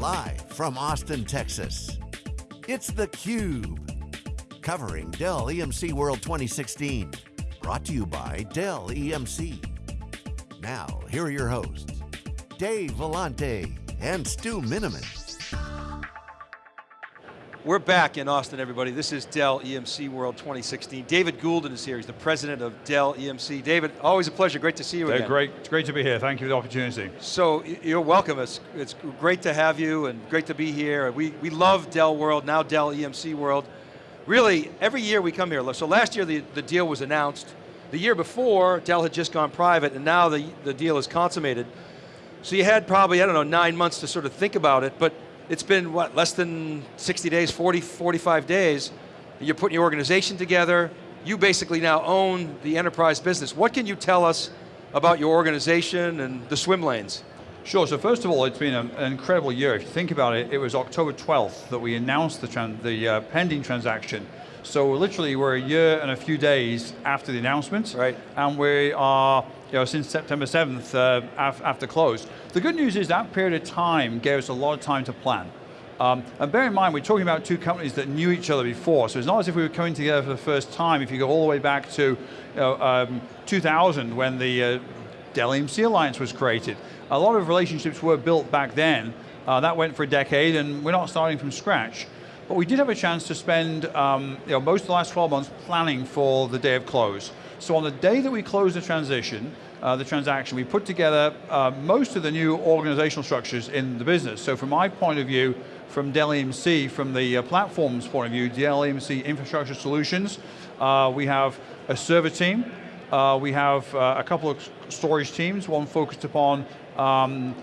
Live from Austin, Texas, it's theCUBE. Covering Dell EMC World 2016. Brought to you by Dell EMC. Now, here are your hosts, Dave Vellante and Stu Miniman. We're back in Austin, everybody. This is Dell EMC World 2016. David Goulden is here. He's the president of Dell EMC. David, always a pleasure. Great to see you again. great. It's great to be here. Thank you for the opportunity. So you're welcome. It's, it's great to have you and great to be here. We, we love Dell World, now Dell EMC World. Really, every year we come here. So last year the, the deal was announced. The year before, Dell had just gone private and now the, the deal is consummated. So you had probably, I don't know, nine months to sort of think about it, but it's been, what, less than 60 days, 40, 45 days. You're putting your organization together. You basically now own the enterprise business. What can you tell us about your organization and the swim lanes? Sure, so first of all, it's been an incredible year. If you think about it, it was October 12th that we announced the, the uh, pending transaction. So literally we're a year and a few days after the announcement. Right. And we are, you know, since September 7th uh, af after close. The good news is that period of time gave us a lot of time to plan. Um, and bear in mind, we're talking about two companies that knew each other before, so it's not as if we were coming together for the first time. If you go all the way back to you know, um, 2000 when the uh, Dell EMC Alliance was created. A lot of relationships were built back then. Uh, that went for a decade and we're not starting from scratch. But we did have a chance to spend um, you know, most of the last 12 months planning for the day of close. So on the day that we closed the transition, uh, the transaction, we put together uh, most of the new organizational structures in the business. So from my point of view, from Dell EMC, from the uh, platform's point of view, Dell EMC Infrastructure Solutions, uh, we have a server team, uh, we have uh, a couple of storage teams, one focused upon um,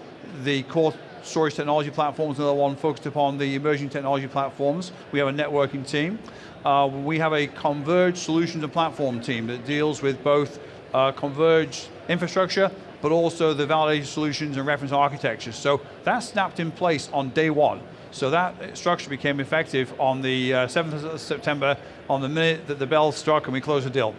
the core storage technology platforms, another one focused upon the emerging technology platforms. We have a networking team. Uh, we have a converged solutions and platform team that deals with both uh, converged infrastructure, but also the validated solutions and reference architectures. So that snapped in place on day one. So that structure became effective on the uh, 7th of September, on the minute that the bell struck and we closed the deal.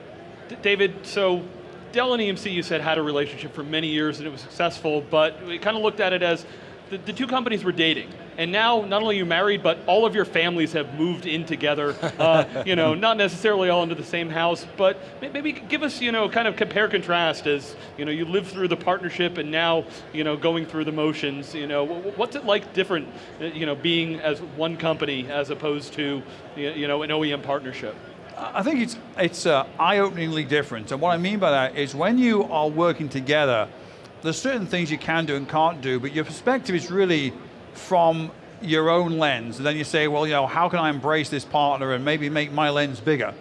D David, so Dell and EMC you said had a relationship for many years and it was successful, but we kind of looked at it as the, the, two companies were dating. And now, not only are you married, but all of your families have moved in together. Uh, you know, not necessarily all into the same house, but maybe give us, you know, kind of compare contrast as, you know, you lived through the partnership and now, you know, going through the motions. You know, what's it like different, uh, you know, being as one company as opposed to, you know, an OEM partnership? I think it's, it's uh, eye-openingly different. And what I mean by that is when you are working together, there's certain things you can do and can't do, but your perspective is really from your own lens. And then you say, well, you know, how can I embrace this partner and maybe make my lens bigger?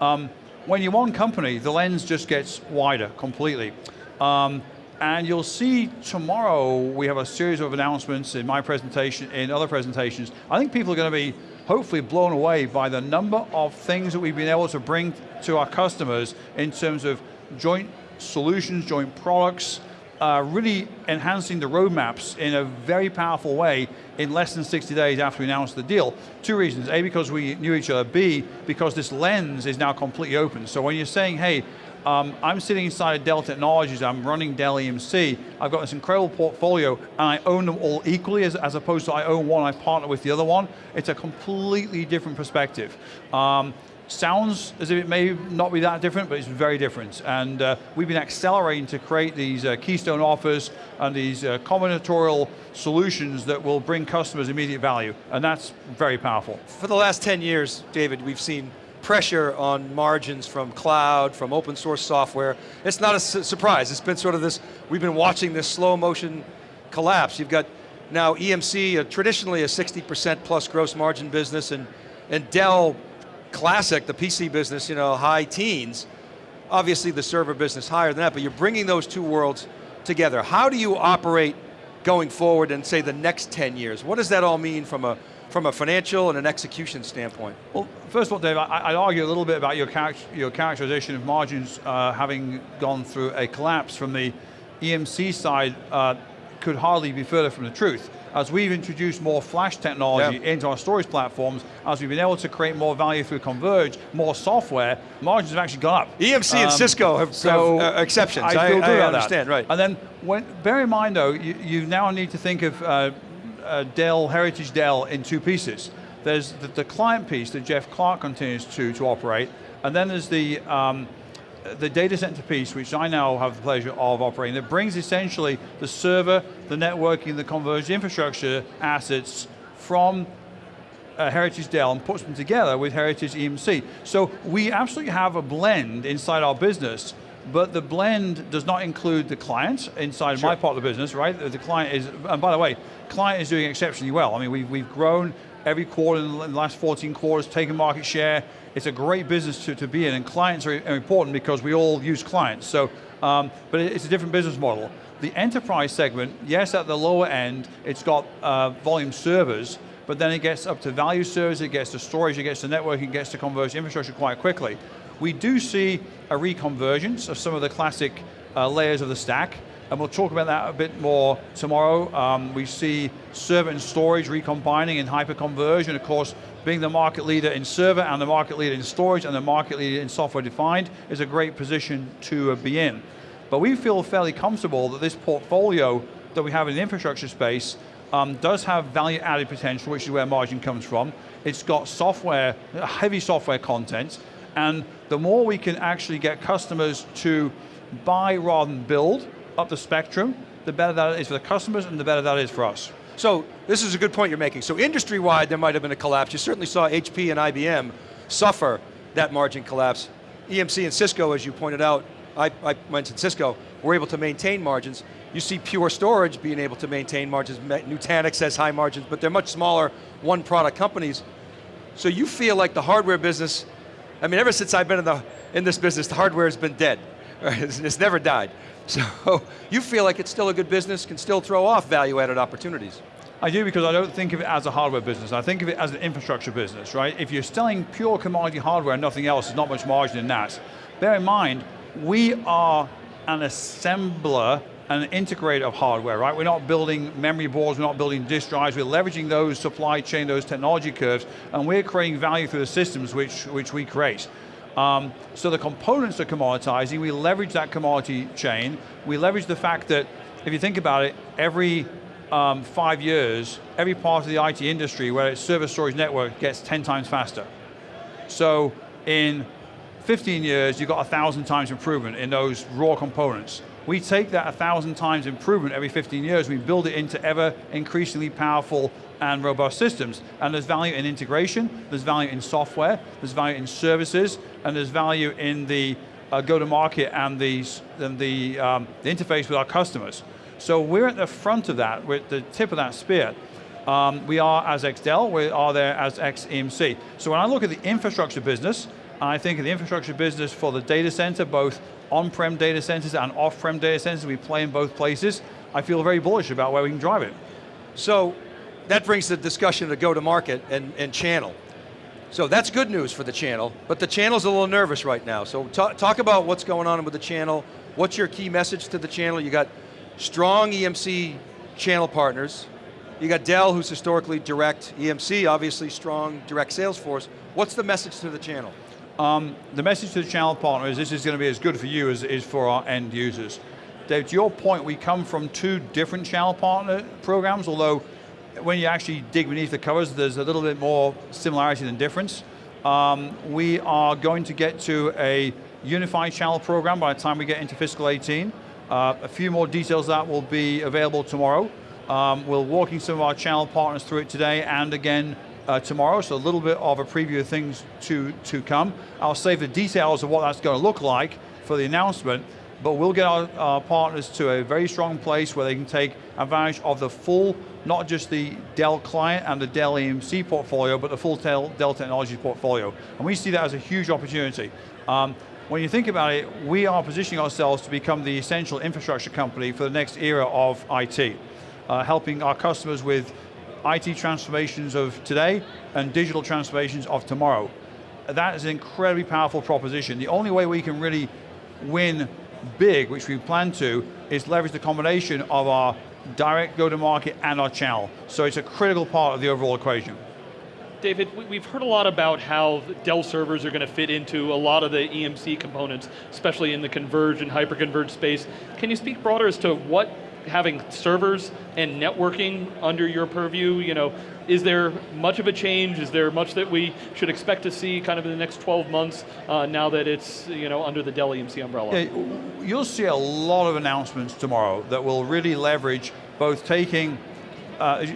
Um, when you're one company, the lens just gets wider completely. Um, and you'll see tomorrow, we have a series of announcements in my presentation, in other presentations. I think people are going to be hopefully blown away by the number of things that we've been able to bring to our customers in terms of joint solutions, joint products, uh, really enhancing the roadmaps in a very powerful way in less than 60 days after we announced the deal. Two reasons, A, because we knew each other, B, because this lens is now completely open. So when you're saying, hey, um, I'm sitting inside of Dell Technologies, I'm running Dell EMC, I've got this incredible portfolio, and I own them all equally, as, as opposed to I own one, I partner with the other one. It's a completely different perspective. Um, sounds as if it may not be that different, but it's very different. And uh, we've been accelerating to create these uh, keystone offers and these uh, combinatorial solutions that will bring customers immediate value, and that's very powerful. For the last 10 years, David, we've seen pressure on margins from cloud, from open source software. It's not a su surprise, it's been sort of this, we've been watching this slow motion collapse. You've got now EMC, traditionally a 60% plus gross margin business, and, and Dell classic, the PC business, you know, high teens. Obviously the server business higher than that, but you're bringing those two worlds together. How do you operate going forward and say the next 10 years? What does that all mean from a, from a financial and an execution standpoint? Well, first of all, Dave, I, would argue a little bit about your, your characterization of margins uh, having gone through a collapse from the EMC side uh, could hardly be further from the truth as we've introduced more flash technology yeah. into our storage platforms, as we've been able to create more value through Converge, more software, margins have actually gone up. EMC um, and Cisco have, so have uh, exceptions, I, I, I, I understand, that. right. And then, when, bear in mind though, you, you now need to think of uh, uh, Dell, Heritage Dell in two pieces. There's the, the, client piece that Jeff Clarke continues to, to operate, and then there's the, um, the data center piece, which I now have the pleasure of operating, that brings essentially the server, the networking, the converged infrastructure assets from uh, Heritage Dell and puts them together with Heritage EMC. So we absolutely have a blend inside our business, but the blend does not include the client inside sure. my part of the business, right? The client is, and by the way, client is doing exceptionally well. I mean, we've, we've grown every quarter in the last 14 quarters, taking market share. It's a great business to, to be in, and clients are important because we all use clients. So, um, but it's a different business model. The enterprise segment, yes, at the lower end, it's got uh, volume servers, but then it gets up to value servers, it gets to storage, it gets to networking, it gets to converged infrastructure quite quickly. We do see a reconvergence of some of the classic uh, layers of the stack, and we'll talk about that a bit more tomorrow. Um, we see server and storage recombining and hyper-conversion, of course, being the market leader in server and the market leader in storage and the market leader in software defined is a great position to uh, be in. But we feel fairly comfortable that this portfolio that we have in the infrastructure space um, does have value added potential, which is where margin comes from. It's got software, heavy software content, and the more we can actually get customers to buy rather than build up the spectrum, the better that is for the customers and the better that is for us. So this is a good point you're making. So industry-wide, there might have been a collapse. You certainly saw HP and IBM suffer that margin collapse. EMC and Cisco, as you pointed out, I, I mentioned Cisco, were able to maintain margins. You see Pure Storage being able to maintain margins. Nutanix has high margins, but they're much smaller one product companies. So you feel like the hardware business, I mean, ever since I've been in, the, in this business, the hardware has been dead. It's, never died. So you feel like it's still a good business, can still throw off value-added opportunities. I do because I don't think of it as a hardware business. I think of it as an infrastructure business, right? If you're selling pure commodity hardware and nothing else, there's not much margin in that. Bear in mind, we are an assembler and an integrator of hardware, right? We're not building memory boards, we're not building disk drives, we're leveraging those supply chain, those technology curves, and we're creating value through the systems which, which we create. Um, so the components are commoditizing, we leverage that commodity chain, we leverage the fact that, if you think about it, every um, five years, every part of the IT industry, where it's server storage network, gets 10 times faster. So in 15 years, you've got a thousand times improvement in those raw components. We take that a thousand times improvement every 15 years, we build it into ever increasingly powerful and robust systems. And there's value in integration, there's value in software, there's value in services, and there's value in the uh, go-to-market and the, and the, um, the interface with our customers. So we're at the front of that, we're at the tip of that spear. Um, we are as XDell, we are there as XEMC. So when I look at the infrastructure business, I think of the infrastructure business for the data center, both on-prem data centers and off-prem data centers, we play in both places. I feel very bullish about where we can drive it. So, that brings the discussion to go-to-market and, and channel. So that's good news for the channel, but the channel's a little nervous right now. So talk about what's going on with the channel. What's your key message to the channel? You got strong EMC channel partners. You got Dell, who's historically direct. EMC, obviously strong direct sales force. What's the message to the channel? Um, the message to the channel partner is this is going to be as good for you as it is for our end users. Dave, to your point, we come from two different channel partner programs, although when you actually dig beneath the covers, there's a little bit more similarity than difference. Um, we are going to get to a unified channel program by the time we get into fiscal 18. Uh, a few more details that will be available tomorrow. Um, we're walking some of our channel partners through it today and again uh, tomorrow, so a little bit of a preview of things to, to come. I'll save the details of what that's going to look like for the announcement, but we'll get our, our, partners to a very strong place where they can take advantage of the full, not just the Dell client and the Dell EMC portfolio, but the full Dell, Dell Technologies portfolio. And we see that as a huge opportunity. Um, when you think about it, we are positioning ourselves to become the essential infrastructure company for the next era of IT, uh, helping our customers with IT transformations of today and digital transformations of tomorrow. That is an incredibly powerful proposition. The only way we can really win big, which we plan to, is leverage the combination of our direct go-to-market and our channel. So it's a critical part of the overall equation. David, we've heard a lot about how Dell servers are going to fit into a lot of the EMC components, especially in the converged and hyper-converged space. Can you speak broader as to what having servers and networking under your purview, you know, is there much of a change? Is there much that we should expect to see kind of in the next 12 months uh, now that it's you know, under the Dell EMC umbrella? Yeah, you'll see a lot of announcements tomorrow that will really leverage both taking uh,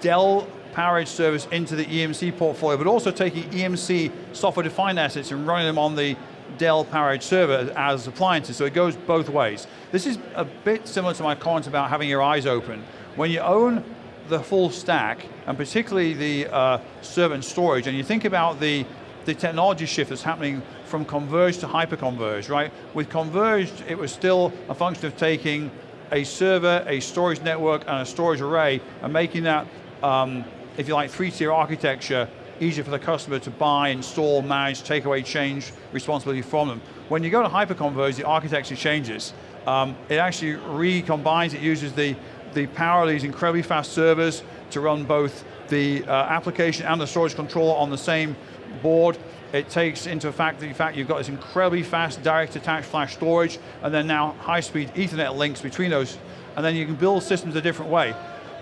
Dell PowerEdge service into the EMC portfolio, but also taking EMC software-defined assets and running them on the Dell PowerEdge server as appliances, so it goes both ways. This is a bit similar to my comment about having your eyes open. When you own the full stack, and particularly the uh, server and storage, and you think about the, the technology shift that's happening from converged to hyper-converged, right? With converged, it was still a function of taking a server, a storage network, and a storage array, and making that, um, if you like, three-tier architecture easier for the customer to buy, install, manage, take away, change responsibility from them. When you go to hyper-converged, the architecture changes. Um, it actually recombines, it uses the the power of these incredibly fast servers to run both the uh, application and the storage controller on the same board. It takes into fact the fact you've got this incredibly fast direct attached flash storage, and then now high speed ethernet links between those, and then you can build systems a different way.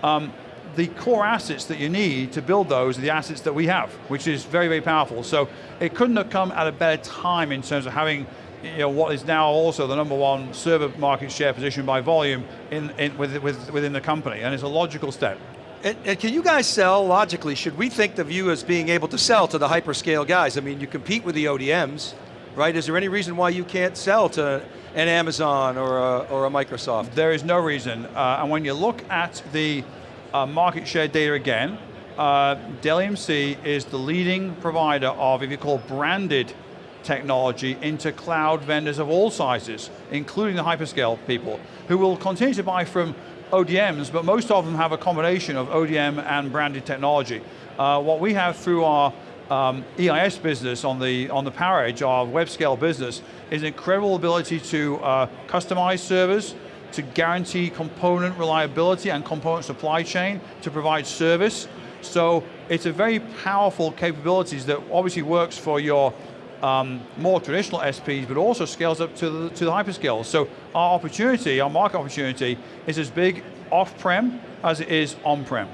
Um, the core assets that you need to build those are the assets that we have, which is very, very powerful. So it couldn't have come at a better time in terms of having you know, what is now also the number one server market share position by volume in, in, with, with, within the company, and it's a logical step. And, and, can you guys sell, logically, should we think of you as being able to sell to the hyperscale guys? I mean, you compete with the ODMs, right? Is there any reason why you can't sell to an Amazon or a, or a Microsoft? There is no reason, uh, and when you look at the uh, market share data again, uh, Dell EMC is the leading provider of, if you call branded technology into cloud vendors of all sizes, including the hyperscale people, who will continue to buy from ODMs, but most of them have a combination of ODM and branded technology. Uh, what we have through our um, EIS business on the, on the PowerEdge, our web scale business, is an incredible ability to uh, customize servers, to guarantee component reliability and component supply chain, to provide service. So it's a very powerful capabilities that obviously works for your um, more traditional SPs, but also scales up to the, to the hyperscale. So our opportunity, our market opportunity, is as big off-prem as it is on-prem.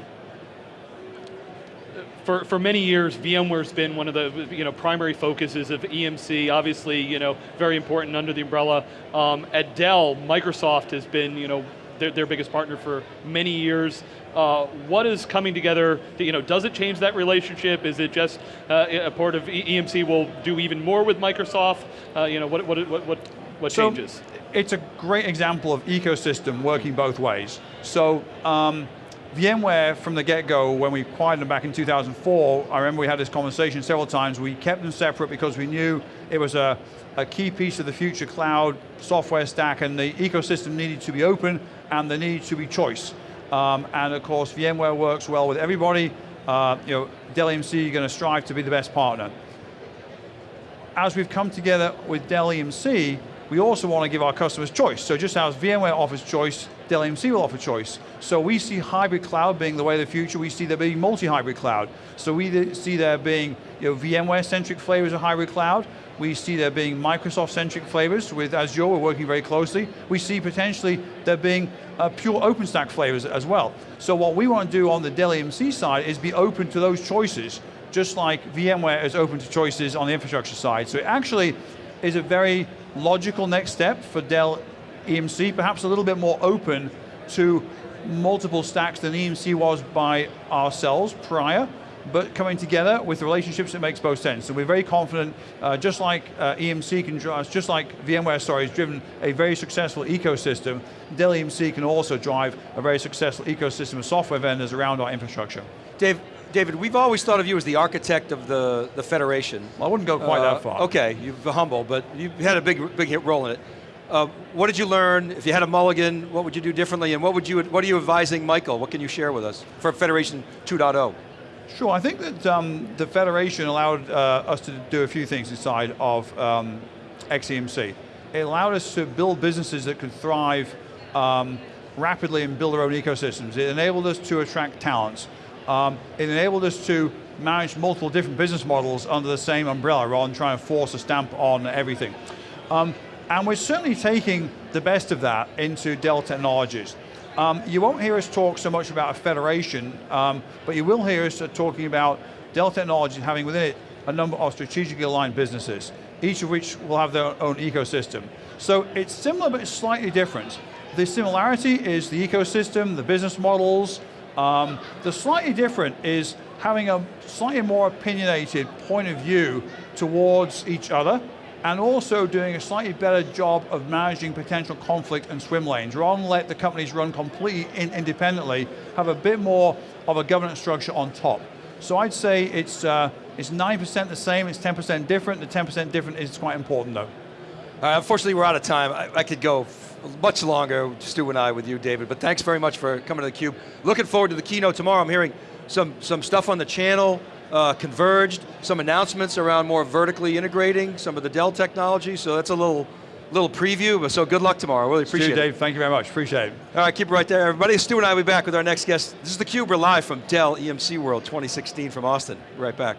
For, for many years, VMware's been one of the you know, primary focuses of EMC, obviously you know, very important under the umbrella. Um, at Dell, Microsoft has been you know, their, their biggest partner for many years. Uh, what is coming together, you know, does it change that relationship? Is it just uh, a part of EMC will do even more with Microsoft? Uh, you know, what, what, what, what, what so changes? It's a great example of ecosystem working both ways. So, um, VMware from the get-go, when we acquired them back in 2004, I remember we had this conversation several times, we kept them separate because we knew it was a, a key piece of the future cloud software stack and the ecosystem needed to be open and there needed to be choice. Um, and of course, VMware works well with everybody. Uh, you know, Dell EMC going to strive to be the best partner. As we've come together with Dell EMC, we also want to give our customers choice. So just as VMware offers choice, Dell EMC will offer choice. So we see hybrid cloud being the way of the future, we see there being multi-hybrid cloud. So we see there being you know, VMware-centric flavors of hybrid cloud, we see there being Microsoft-centric flavors with Azure, we're working very closely. We see potentially there being uh, pure OpenStack flavors as well. So what we want to do on the Dell EMC side is be open to those choices, just like VMware is open to choices on the infrastructure side. So it actually is a very logical next step for Dell EMC, perhaps a little bit more open to multiple stacks than EMC was by ourselves prior, but coming together with the relationships that makes both sense. So we're very confident, uh, just like uh, EMC can drive, just like VMware, sorry, has driven a very successful ecosystem, Dell EMC can also drive a very successful ecosystem of software vendors around our infrastructure. Dave, David, we've always thought of you as the architect of the, the Federation. Well, I wouldn't go quite uh, that far. Okay, you're humble, but you had a big, big hit role in it. Uh, what did you learn? If you had a mulligan, what would you do differently? And what would you, what are you advising Michael? What can you share with us for Federation 2.0? Sure, I think that um, the Federation allowed uh, us to do a few things inside of um, XEMC. It allowed us to build businesses that could thrive um, rapidly and build their own ecosystems. It enabled us to attract talents. Um, it enabled us to manage multiple different business models under the same umbrella rather than trying to force a stamp on everything. Um, and we're certainly taking the best of that into Dell Technologies. Um, you won't hear us talk so much about a federation, um, but you will hear us talking about Dell Technologies having within it a number of strategically aligned businesses, each of which will have their own ecosystem. So it's similar but it's slightly different. The similarity is the ecosystem, the business models. Um, the slightly different is having a slightly more opinionated point of view towards each other and also doing a slightly better job of managing potential conflict and swim lanes. Rather than let the companies run completely in independently, have a bit more of a governance structure on top. So I'd say it's uh, it's 9% the same, it's 10% different. The 10% different is quite important though. Uh, unfortunately, we're out of time. I, I could go much longer, Stu and I, with you, David, but thanks very much for coming to theCUBE. Looking forward to the keynote tomorrow. I'm hearing some, some stuff on the channel, uh, converged, some announcements around more vertically integrating some of the Dell technology, so that's a little, little preview, but so good luck tomorrow, really appreciate Stu, it. Dave, thank you very much, appreciate it. All right, keep it right there, everybody. Stu and I will be back with our next guest. This is theCUBE, we're live from Dell EMC World 2016 from Austin. Be right back.